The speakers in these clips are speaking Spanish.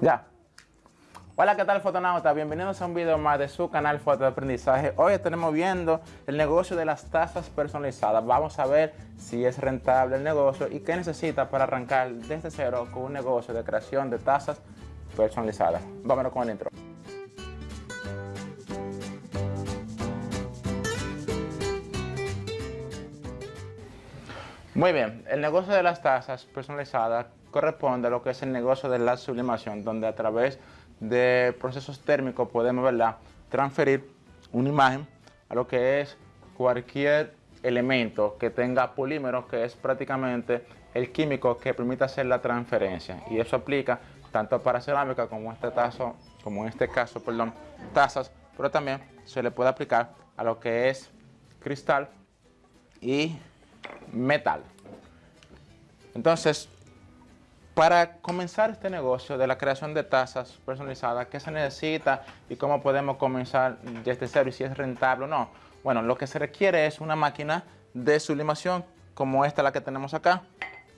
Ya. Hola, ¿qué tal fotonautas? Bienvenidos a un video más de su canal Foto de Aprendizaje. Hoy estaremos viendo el negocio de las tazas personalizadas. Vamos a ver si es rentable el negocio y qué necesita para arrancar desde cero con un negocio de creación de tazas personalizadas. Vámonos con el intro. Muy bien, el negocio de las tazas personalizadas corresponde a lo que es el negocio de la sublimación, donde a través de procesos térmicos podemos ¿verdad? transferir una imagen a lo que es cualquier elemento que tenga polímero, que es prácticamente el químico que permite hacer la transferencia. Y eso aplica tanto para cerámica como, este caso, como en este caso, perdón, tazas, pero también se le puede aplicar a lo que es cristal y metal. Entonces, para comenzar este negocio de la creación de tazas personalizadas, ¿qué se necesita y cómo podemos comenzar desde cero y si es rentable o no? Bueno, lo que se requiere es una máquina de sublimación como esta la que tenemos acá,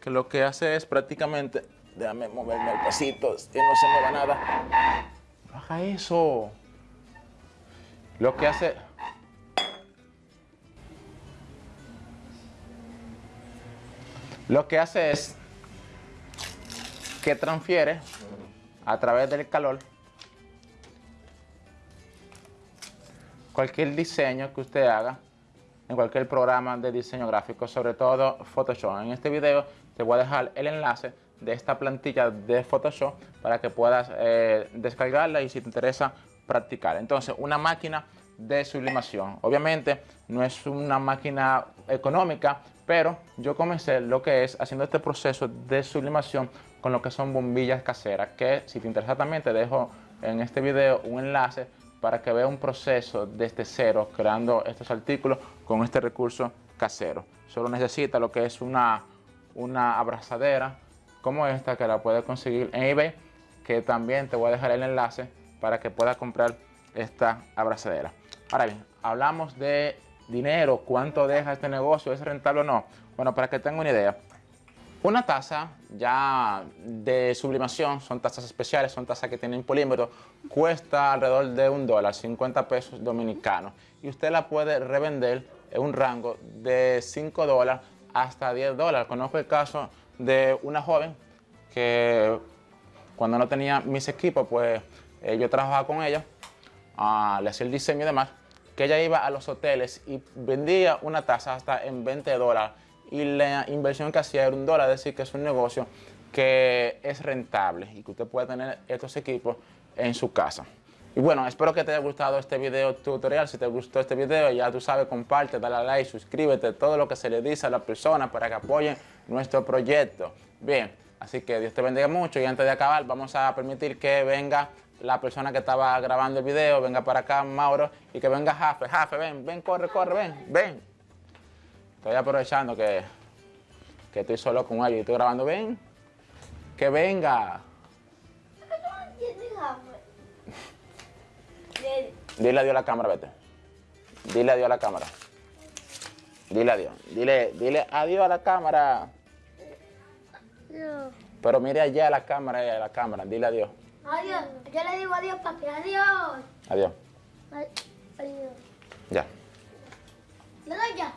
que lo que hace es prácticamente, déjame moverme el pasito, que no se mueva nada. Baja eso. Lo que hace Lo que hace es que transfiere a través del calor cualquier diseño que usted haga en cualquier programa de diseño gráfico, sobre todo Photoshop. En este video te voy a dejar el enlace de esta plantilla de Photoshop para que puedas eh, descargarla y si te interesa practicar. Entonces, una máquina de sublimación. Obviamente no es una máquina económica, pero yo comencé lo que es haciendo este proceso de sublimación con lo que son bombillas caseras, que si te interesa también te dejo en este video un enlace para que vea un proceso desde cero creando estos artículos con este recurso casero. Solo necesita lo que es una, una abrazadera como esta que la puedes conseguir en eBay, que también te voy a dejar el enlace para que puedas comprar esta abrazadera. Ahora bien, hablamos de dinero, cuánto deja este negocio, es rentable o no. Bueno, para que tengan una idea, una taza ya de sublimación, son tazas especiales, son tazas que tienen polímero, cuesta alrededor de un dólar, 50 pesos dominicanos. Y usted la puede revender en un rango de 5 dólares hasta 10 dólares. Conozco el caso de una joven que cuando no tenía mis equipos, pues eh, yo trabajaba con ella, uh, le hacía el diseño y demás que ella iba a los hoteles y vendía una taza hasta en 20 dólares y la inversión que hacía era un dólar, es decir, que es un negocio que es rentable y que usted puede tener estos equipos en su casa. Y bueno, espero que te haya gustado este video tutorial. Si te gustó este video, ya tú sabes, comparte, dale a like, suscríbete, todo lo que se le dice a la persona para que apoyen nuestro proyecto. Bien, así que Dios te bendiga mucho y antes de acabar vamos a permitir que venga la persona que estaba grabando el video, venga para acá, Mauro, y que venga Jafe. Jafe, ven, ven, corre, corre, ven, ven. Estoy aprovechando que, que estoy solo con ellos y estoy grabando. Ven, que venga. Dile adiós a la cámara, vete. Dile adiós a la cámara. Dile adiós. Dile, dile adiós a la cámara. Pero mire allá a la cámara, a la cámara. Dile adiós. Adiós. Yo le digo adiós, papi. Adiós. Adiós. Adiós. Ya. ¿Le doy ya?